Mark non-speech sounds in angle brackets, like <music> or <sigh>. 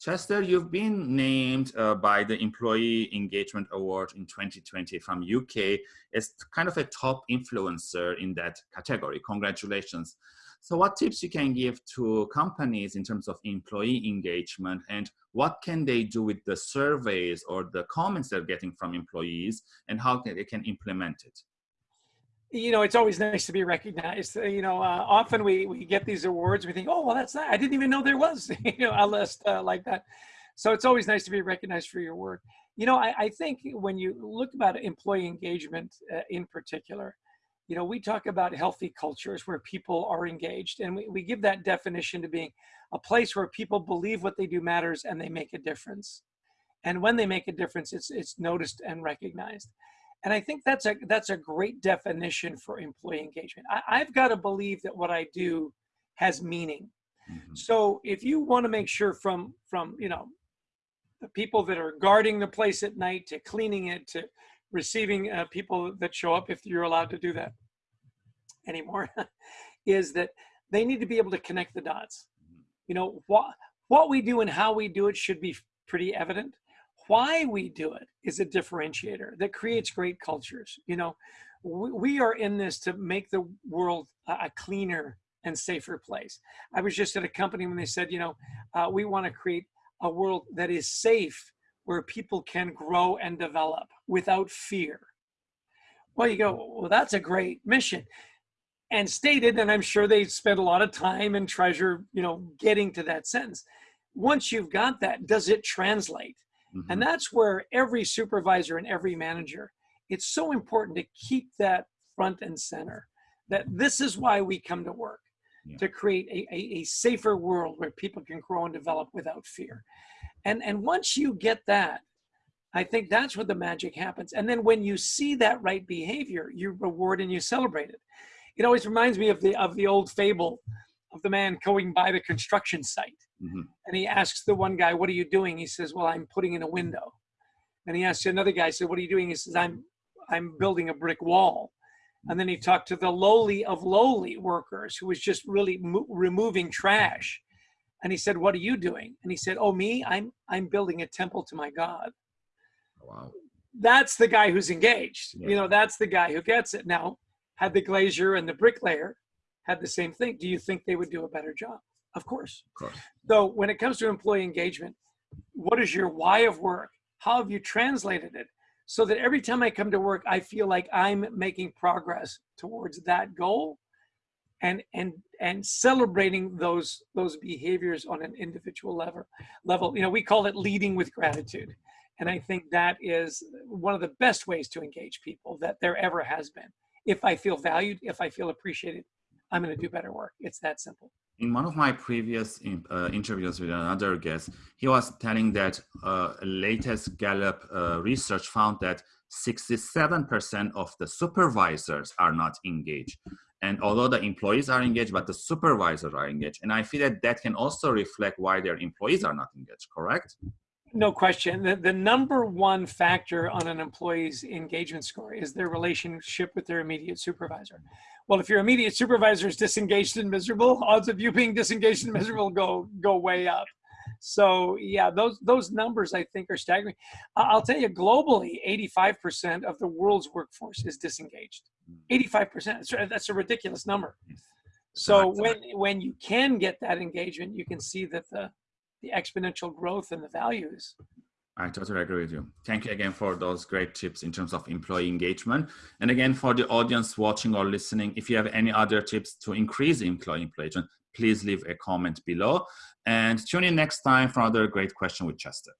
Chester, you've been named uh, by the Employee Engagement Award in 2020 from UK as kind of a top influencer in that category. Congratulations. So what tips you can give to companies in terms of employee engagement and what can they do with the surveys or the comments they're getting from employees and how they can implement it? You know, it's always nice to be recognized. Uh, you know, uh, often we, we get these awards, we think, oh, well, that's that. I didn't even know there was, <laughs> you know, a list uh, like that. So it's always nice to be recognized for your work. You know, I, I think when you look about employee engagement uh, in particular, you know, we talk about healthy cultures where people are engaged and we, we give that definition to being a place where people believe what they do matters and they make a difference. And when they make a difference, it's, it's noticed and recognized. And I think that's a that's a great definition for employee engagement. I, have got to believe that what I do has meaning. Mm-hmm. So if you want to make sure from from you know the people that are guarding the place at night to cleaning it to receiving uh, people that show up, if you're allowed to do that anymore, <laughs> is that they need to be able to connect the dots. Mm-hmm. You know what what we do and how we do it should be pretty evident why we do it is a differentiator that creates great cultures. You know, we, we are in this to make the world a cleaner and safer place. I was just at a company when they said, you know, uh, we want to create a world that is safe where people can grow and develop without fear. Well, you go, well, that's a great mission. And stated, and I'm sure they spent a lot of time and treasure, you know, getting to that sentence. Once you've got that, does it translate? Mm-hmm. And that's where every supervisor and every manager, it's so important to keep that front and center that this is why we come to work yeah. to create a, a, a, safer world where people can grow and develop without fear. And, and once you get that, I think that's where the magic happens. And then when you see that right behavior, you reward and you celebrate it. It always reminds me of the of the old fable of the man going by the construction site. Mm-hmm. And he asks the one guy, What are you doing? He says, Well, I'm putting in a window. And he asks another guy, said, What are you doing? He says, I'm I'm building a brick wall. And then he talked to the lowly of lowly workers who was just really mo- removing trash. And he said, "What are you doing?" And he said, "Oh, me? I'm I'm building a temple to my God." Wow. That's the guy who's engaged. Yeah. You know, that's the guy who gets it. Now, had the glazier and the bricklayer had the same thing, do you think they would do a better job? Of course. Of course. So when it comes to employee engagement, what is your why of work? How have you translated it? So that every time I come to work, I feel like I'm making progress towards that goal and and and celebrating those those behaviors on an individual level level. You know, we call it leading with gratitude. And I think that is one of the best ways to engage people that there ever has been. If I feel valued, if I feel appreciated, I'm going to do better work. It's that simple. In one of my previous uh, interviews with another guest, he was telling that uh, latest Gallup uh, research found that 67% of the supervisors are not engaged. And although the employees are engaged, but the supervisors are engaged. And I feel that that can also reflect why their employees are not engaged, correct? No question. The, the number one factor on an employee's engagement score is their relationship with their immediate supervisor. Well, if your immediate supervisor is disengaged and miserable, odds of you being disengaged and miserable go go way up. So yeah, those those numbers I think are staggering. I'll tell you, globally, 85% of the world's workforce is disengaged. Hmm. 85%. That's a ridiculous number. Hmm. So when when you can get that engagement, you can see that the the exponential growth and the values. I totally agree with you. Thank you again for those great tips in terms of employee engagement. And again, for the audience watching or listening, if you have any other tips to increase employee engagement, please leave a comment below. And tune in next time for another great question with Chester.